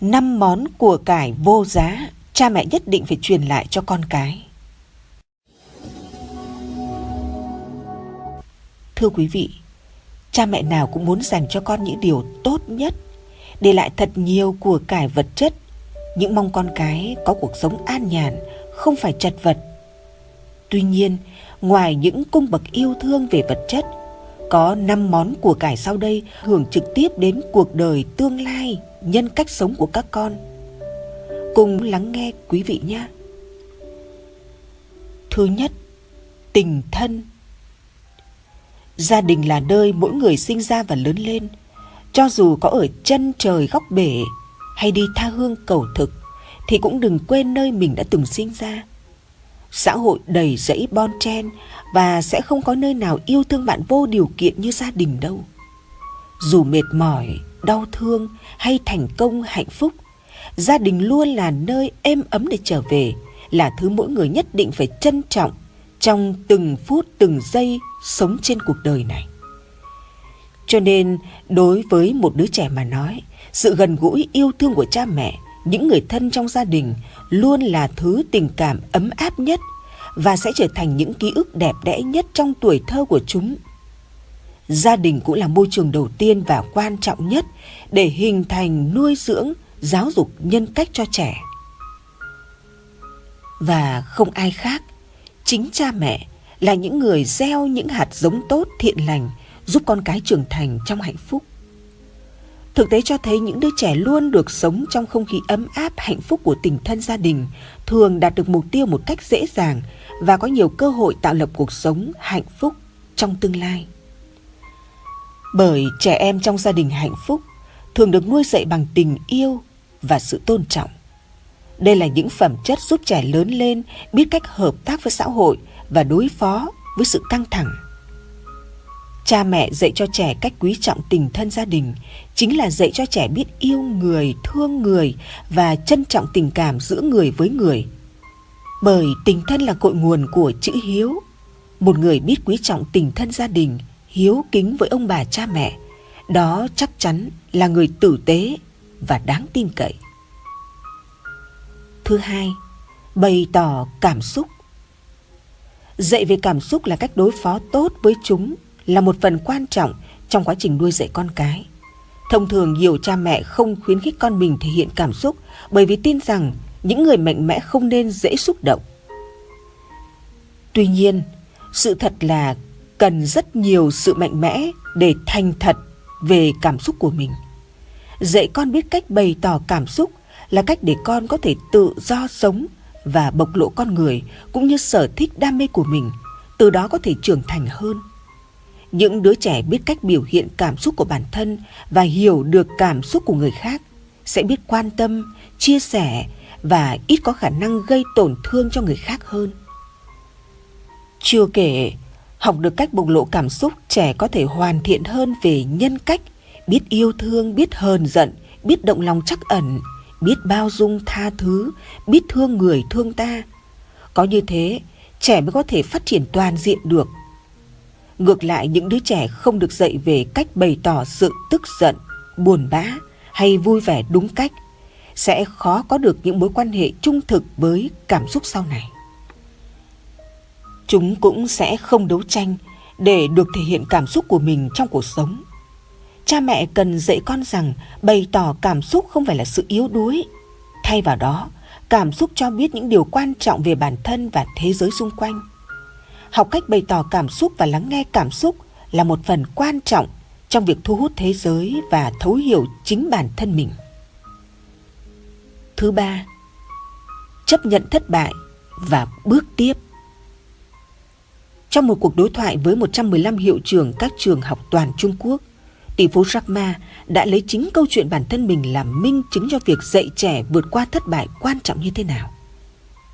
năm món của cải vô giá cha mẹ nhất định phải truyền lại cho con cái. Thưa quý vị, cha mẹ nào cũng muốn dành cho con những điều tốt nhất, để lại thật nhiều của cải vật chất, những mong con cái có cuộc sống an nhàn, không phải chật vật. Tuy nhiên, ngoài những cung bậc yêu thương về vật chất, có 5 món của cải sau đây hưởng trực tiếp đến cuộc đời tương lai, nhân cách sống của các con. Cùng lắng nghe quý vị nhé. Thứ nhất, tình thân. Gia đình là nơi mỗi người sinh ra và lớn lên, cho dù có ở chân trời góc bể hay đi tha hương cầu thực thì cũng đừng quên nơi mình đã từng sinh ra. Xã hội đầy rẫy bon chen và sẽ không có nơi nào yêu thương bạn vô điều kiện như gia đình đâu. Dù mệt mỏi, đau thương hay thành công hạnh phúc, gia đình luôn là nơi êm ấm để trở về, là thứ mỗi người nhất định phải trân trọng trong từng phút từng giây sống trên cuộc đời này. Cho nên, đối với một đứa trẻ mà nói, sự gần gũi yêu thương của cha mẹ, những người thân trong gia đình luôn là thứ tình cảm ấm áp nhất và sẽ trở thành những ký ức đẹp đẽ nhất trong tuổi thơ của chúng. Gia đình cũng là môi trường đầu tiên và quan trọng nhất để hình thành nuôi dưỡng, giáo dục nhân cách cho trẻ. Và không ai khác, chính cha mẹ là những người gieo những hạt giống tốt thiện lành giúp con cái trưởng thành trong hạnh phúc. Thực tế cho thấy những đứa trẻ luôn được sống trong không khí ấm áp hạnh phúc của tình thân gia đình, thường đạt được mục tiêu một cách dễ dàng và có nhiều cơ hội tạo lập cuộc sống hạnh phúc trong tương lai. Bởi trẻ em trong gia đình hạnh phúc thường được nuôi dạy bằng tình yêu và sự tôn trọng. Đây là những phẩm chất giúp trẻ lớn lên biết cách hợp tác với xã hội và đối phó với sự căng thẳng Cha mẹ dạy cho trẻ cách quý trọng tình thân gia đình chính là dạy cho trẻ biết yêu người, thương người và trân trọng tình cảm giữa người với người. Bởi tình thân là cội nguồn của chữ hiếu. Một người biết quý trọng tình thân gia đình, hiếu kính với ông bà cha mẹ, đó chắc chắn là người tử tế và đáng tin cậy. Thứ hai, bày tỏ cảm xúc. Dạy về cảm xúc là cách đối phó tốt với chúng là một phần quan trọng trong quá trình nuôi dạy con cái. Thông thường nhiều cha mẹ không khuyến khích con mình thể hiện cảm xúc bởi vì tin rằng những người mạnh mẽ không nên dễ xúc động. Tuy nhiên, sự thật là cần rất nhiều sự mạnh mẽ để thành thật về cảm xúc của mình. Dạy con biết cách bày tỏ cảm xúc là cách để con có thể tự do sống và bộc lộ con người cũng như sở thích đam mê của mình, từ đó có thể trưởng thành hơn. Những đứa trẻ biết cách biểu hiện cảm xúc của bản thân và hiểu được cảm xúc của người khác sẽ biết quan tâm, chia sẻ và ít có khả năng gây tổn thương cho người khác hơn. Chưa kể, học được cách bộc lộ cảm xúc, trẻ có thể hoàn thiện hơn về nhân cách, biết yêu thương, biết hờn giận, biết động lòng trắc ẩn, biết bao dung tha thứ, biết thương người thương ta. Có như thế, trẻ mới có thể phát triển toàn diện được Ngược lại những đứa trẻ không được dạy về cách bày tỏ sự tức giận, buồn bã hay vui vẻ đúng cách sẽ khó có được những mối quan hệ trung thực với cảm xúc sau này. Chúng cũng sẽ không đấu tranh để được thể hiện cảm xúc của mình trong cuộc sống. Cha mẹ cần dạy con rằng bày tỏ cảm xúc không phải là sự yếu đuối. Thay vào đó, cảm xúc cho biết những điều quan trọng về bản thân và thế giới xung quanh học cách bày tỏ cảm xúc và lắng nghe cảm xúc là một phần quan trọng trong việc thu hút thế giới và thấu hiểu chính bản thân mình. Thứ ba, chấp nhận thất bại và bước tiếp. Trong một cuộc đối thoại với 115 hiệu trưởng các trường học toàn Trung Quốc, tỷ phú Jack Ma đã lấy chính câu chuyện bản thân mình làm minh chứng cho việc dạy trẻ vượt qua thất bại quan trọng như thế nào.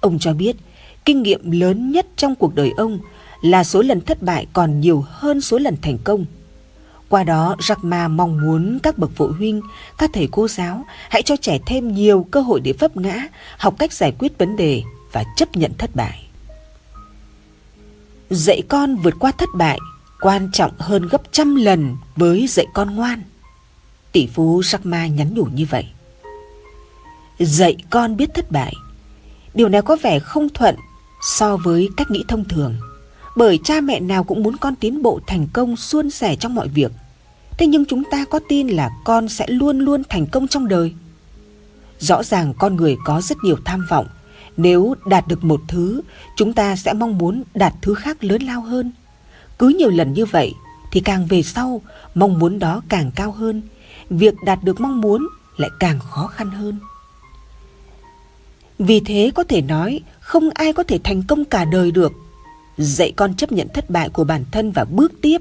Ông cho biết, kinh nghiệm lớn nhất trong cuộc đời ông là số lần thất bại còn nhiều hơn số lần thành công. Qua đó, Jack Ma mong muốn các bậc phụ huynh, các thầy cô giáo hãy cho trẻ thêm nhiều cơ hội để vấp ngã, học cách giải quyết vấn đề và chấp nhận thất bại. Dạy con vượt qua thất bại quan trọng hơn gấp trăm lần với dạy con ngoan. Tỷ phú Jack Ma nhắn nhủ như vậy. dạy con biết thất bại. Điều này có vẻ không thuận so với cách nghĩ thông thường. Bởi cha mẹ nào cũng muốn con tiến bộ thành công suôn sẻ trong mọi việc. Thế nhưng chúng ta có tin là con sẽ luôn luôn thành công trong đời? Rõ ràng con người có rất nhiều tham vọng. Nếu đạt được một thứ, chúng ta sẽ mong muốn đạt thứ khác lớn lao hơn. Cứ nhiều lần như vậy thì càng về sau, mong muốn đó càng cao hơn. Việc đạt được mong muốn lại càng khó khăn hơn. Vì thế có thể nói không ai có thể thành công cả đời được. Dạy con chấp nhận thất bại của bản thân và bước tiếp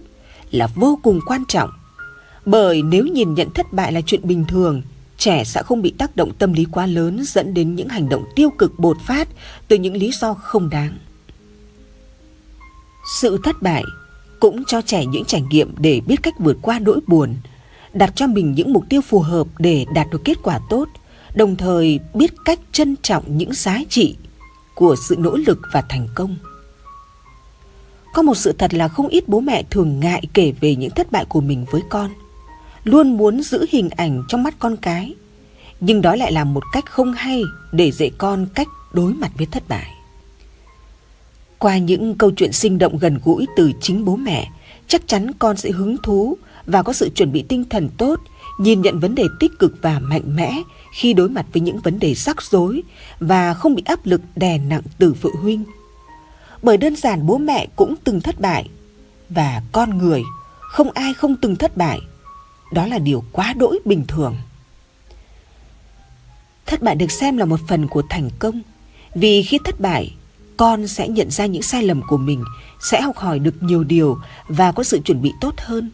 là vô cùng quan trọng. Bởi nếu nhìn nhận thất bại là chuyện bình thường, trẻ sẽ không bị tác động tâm lý quá lớn dẫn đến những hành động tiêu cực bột phát từ những lý do không đáng. Sự thất bại cũng cho trẻ những trải nghiệm để biết cách vượt qua nỗi buồn, đặt cho mình những mục tiêu phù hợp để đạt được kết quả tốt, đồng thời biết cách trân trọng những giá trị của sự nỗ lực và thành công. Có một sự thật là không ít bố mẹ thường ngại kể về những thất bại của mình với con, luôn muốn giữ hình ảnh trong mắt con cái, nhưng đó lại là một cách không hay để dạy con cách đối mặt với thất bại. Qua những câu chuyện sinh động gần gũi từ chính bố mẹ, chắc chắn con sẽ hứng thú và có sự chuẩn bị tinh thần tốt, nhìn nhận vấn đề tích cực và mạnh mẽ khi đối mặt với những vấn đề rắc rối và không bị áp lực đè nặng từ phụ huynh. Bởi đơn giản bố mẹ cũng từng thất bại và con người không ai không từng thất bại. Đó là điều quá đỗi bình thường. Thất bại được xem là một phần của thành công vì khi thất bại con sẽ nhận ra những sai lầm của mình, sẽ học hỏi được nhiều điều và có sự chuẩn bị tốt hơn.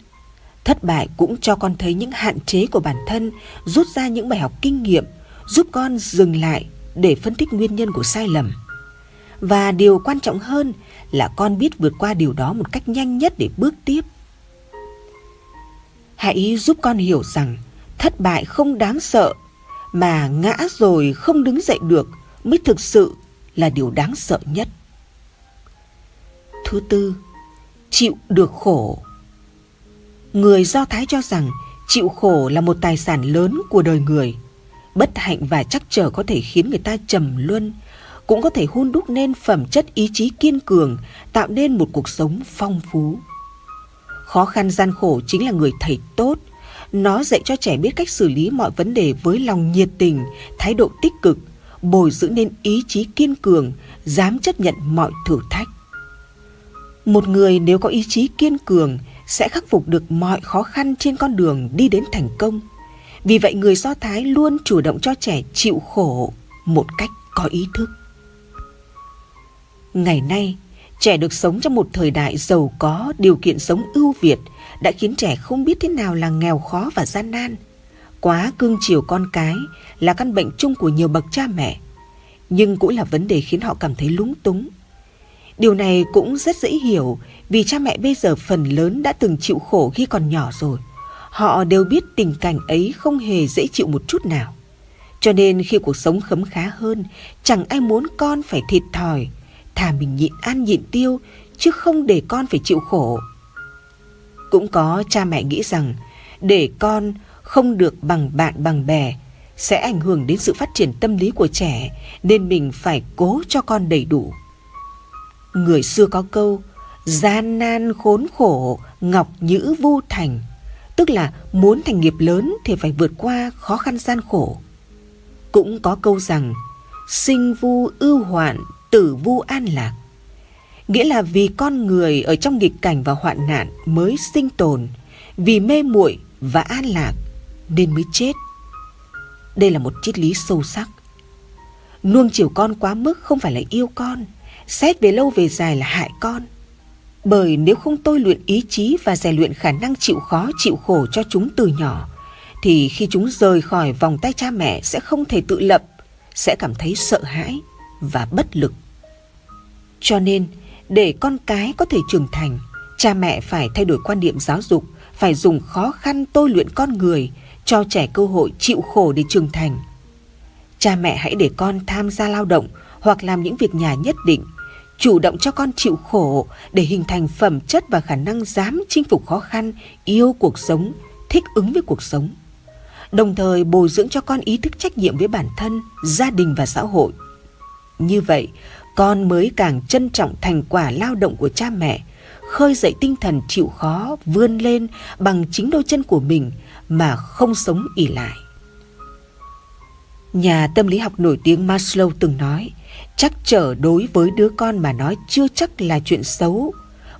Thất bại cũng cho con thấy những hạn chế của bản thân, rút ra những bài học kinh nghiệm, giúp con dừng lại để phân tích nguyên nhân của sai lầm. Và điều quan trọng hơn là con biết vượt qua điều đó một cách nhanh nhất để bước tiếp. Hãy giúp con hiểu rằng thất bại không đáng sợ, mà ngã rồi không đứng dậy được mới thực sự là điều đáng sợ nhất. Thứ tư, chịu được khổ. Người Do Thái cho rằng chịu khổ là một tài sản lớn của đời người. Bất hạnh và chắc trở có thể khiến người ta trầm luân, cũng có thể hôn đúc nên phẩm chất ý chí kiên cường, tạo nên một cuộc sống phong phú. Khó khăn gian khổ chính là người thầy tốt. Nó dạy cho trẻ biết cách xử lý mọi vấn đề với lòng nhiệt tình, thái độ tích cực, bồi dưỡng nên ý chí kiên cường, dám chấp nhận mọi thử thách. Một người nếu có ý chí kiên cường sẽ khắc phục được mọi khó khăn trên con đường đi đến thành công. Vì vậy người Do Thái luôn chủ động cho trẻ chịu khổ một cách có ý thức. Ngày nay, trẻ được sống trong một thời đại giàu có, điều kiện sống ưu việt đã khiến trẻ không biết thế nào là nghèo khó và gian nan – Quá cương chiều con cái là căn bệnh chung của nhiều bậc cha mẹ, nhưng cũng là vấn đề khiến họ cảm thấy lúng túng. Điều này cũng rất dễ hiểu vì cha mẹ bây giờ phần lớn đã từng chịu khổ khi còn nhỏ rồi. Họ đều biết tình cảnh ấy không hề dễ chịu một chút nào. Cho nên khi cuộc sống khấm khá hơn, chẳng ai muốn con phải thịt thòi, thà mình nhịn ăn nhịn tiêu, chứ không để con phải chịu khổ. Cũng có cha mẹ nghĩ rằng để con không được bằng bạn bằng bè sẽ ảnh hưởng đến sự phát triển tâm lý của trẻ nên mình phải cố cho con đầy đủ. Người xưa có câu gian nan khốn khổ ngọc nhữ vu thành tức là muốn thành nghiệp lớn thì phải vượt qua khó khăn gian khổ. Cũng có câu rằng sinh vu ưu hoạn tử vu an lạc nghĩa là vì con người ở trong nghịch cảnh và hoạn nạn mới sinh tồn vì mê muội và an lạc nên mới chết. Đây là một triết lý sâu sắc. Nuông chiều con quá mức không phải là yêu con, xét về lâu về dài là hại con. Bởi nếu không tôi luyện ý chí và rèn luyện khả năng chịu khó chịu khổ cho chúng từ nhỏ, thì khi chúng rời khỏi vòng tay cha mẹ sẽ không thể tự lập, sẽ cảm thấy sợ hãi và bất lực. Cho nên, để con cái có thể trưởng thành, cha mẹ phải thay đổi quan điểm giáo dục, phải dùng khó khăn tôi luyện con người cho trẻ cơ hội chịu khổ để trưởng thành. Cha mẹ hãy để con tham gia lao động hoặc làm những việc nhà nhất định, chủ động cho con chịu khổ để hình thành phẩm chất và khả năng dám chinh phục khó khăn, yêu cuộc sống, thích ứng với cuộc sống. đồng thời bồi dưỡng cho con ý thức trách nhiệm với bản thân, gia đình và xã hội. Như vậy, con mới càng trân trọng thành quả lao động của cha mẹ, khơi dậy tinh thần chịu khó vươn lên bằng chính đôi chân của mình mà không sống ỉ lại. Nhà tâm lý học nổi tiếng Maslow từng nói, chắc trở đối với đứa con mà nói chưa chắc là chuyện xấu.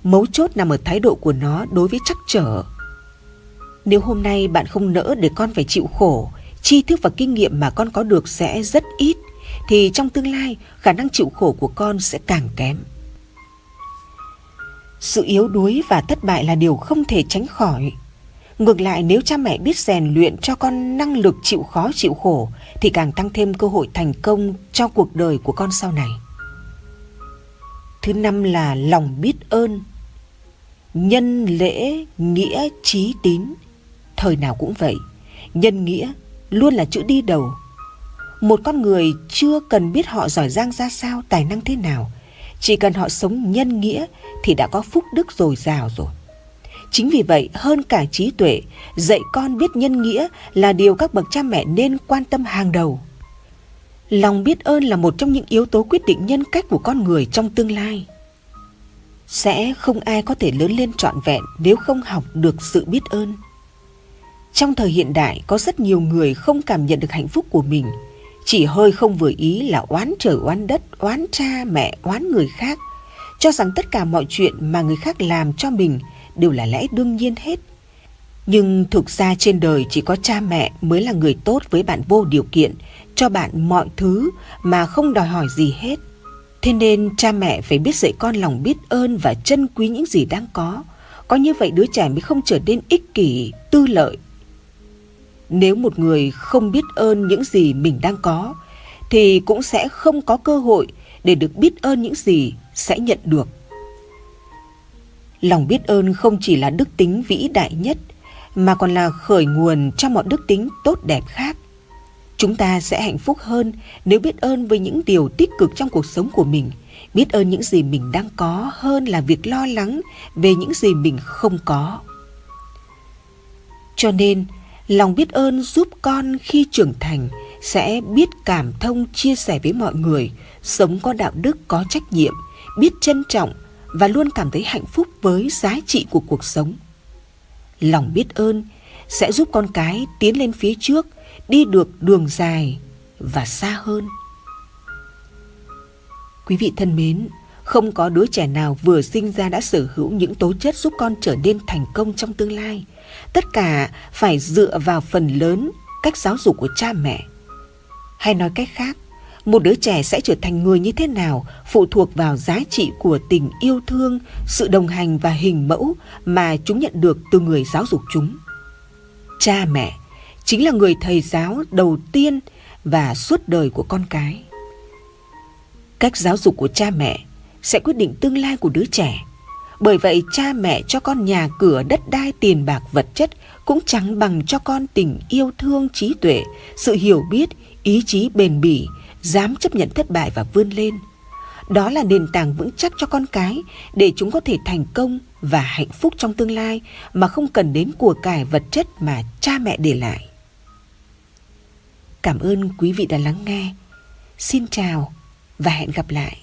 Mấu chốt nằm ở thái độ của nó đối với chắc trở. Nếu hôm nay bạn không nỡ để con phải chịu khổ, tri thức và kinh nghiệm mà con có được sẽ rất ít, thì trong tương lai, khả năng chịu khổ của con sẽ càng kém. Sự yếu đuối và thất bại là điều không thể tránh khỏi. Ngược lại, nếu cha mẹ biết rèn luyện cho con năng lực chịu khó, chịu khổ, thì càng tăng thêm cơ hội thành công cho cuộc đời của con sau này. Thứ năm là lòng biết ơn. Nhân lễ nghĩa trí tín. Thời nào cũng vậy. Nhân nghĩa luôn là chữ đi đầu. Một con người chưa cần biết họ giỏi giang ra sao, tài năng thế nào. Chỉ cần họ sống nhân nghĩa thì đã có phúc đức dồi dào rồi. Chính vì vậy, hơn cả trí tuệ, dạy con biết nhân nghĩa là điều các bậc cha mẹ nên quan tâm hàng đầu. Lòng biết ơn là một trong những yếu tố quyết định nhân cách của con người trong tương lai. Sẽ không ai có thể lớn lên trọn vẹn nếu không học được sự biết ơn. Trong thời hiện đại có rất nhiều người không cảm nhận được hạnh phúc của mình, chỉ hơi không vừa ý là oán trời oán đất, oán cha mẹ, oán người khác, cho rằng tất cả mọi chuyện mà người khác làm cho mình đều là lẽ đương nhiên hết. Nhưng thực ra trên đời chỉ có cha mẹ mới là người tốt với bạn vô điều kiện, cho bạn mọi thứ mà không đòi hỏi gì hết. Thế nên cha mẹ phải biết dạy con lòng biết ơn và trân quý những gì đang có. Có như vậy đứa trẻ mới không trở nên ích kỷ, tư lợi. Nếu một người không biết ơn những gì mình đang có, thì cũng sẽ không có cơ hội để được biết ơn những gì sẽ nhận được. Lòng biết ơn không chỉ là đức tính vĩ đại nhất mà còn là khởi nguồn cho mọi đức tính tốt đẹp khác. Chúng ta sẽ hạnh phúc hơn nếu biết ơn với những điều tích cực trong cuộc sống của mình, biết ơn những gì mình đang có hơn là việc lo lắng về những gì mình không có. Cho nên, lòng biết ơn giúp con khi trưởng thành sẽ biết cảm thông chia sẻ với mọi người, sống có đạo đức có trách nhiệm, biết trân trọng và luôn cảm thấy hạnh phúc với giá trị của cuộc sống. Lòng biết ơn sẽ giúp con cái tiến lên phía trước, đi được đường dài và xa hơn. Quý vị thân mến, không có đứa trẻ nào vừa sinh ra đã sở hữu những tố chất giúp con trở nên thành công trong tương lai. Tất cả phải dựa vào phần lớn cách giáo dục của cha mẹ. Hay nói cách khác, một đứa trẻ sẽ trở thành người như thế nào phụ thuộc vào giá trị của tình yêu thương, sự đồng hành và hình mẫu mà chúng nhận được từ người giáo dục chúng. Cha mẹ chính là người thầy giáo đầu tiên và suốt đời của con cái. Cách giáo dục của cha mẹ sẽ quyết định tương lai của đứa trẻ. Bởi vậy cha mẹ cho con nhà cửa, đất đai, tiền bạc, vật chất cũng chẳng bằng cho con tình yêu thương, trí tuệ, sự hiểu biết, ý chí bền bỉ, dám chấp nhận thất bại và vươn lên. Đó là nền tảng vững chắc cho con cái để chúng có thể thành công và hạnh phúc trong tương lai mà không cần đến của cải vật chất mà cha mẹ để lại. Cảm ơn quý vị đã lắng nghe. Xin chào và hẹn gặp lại.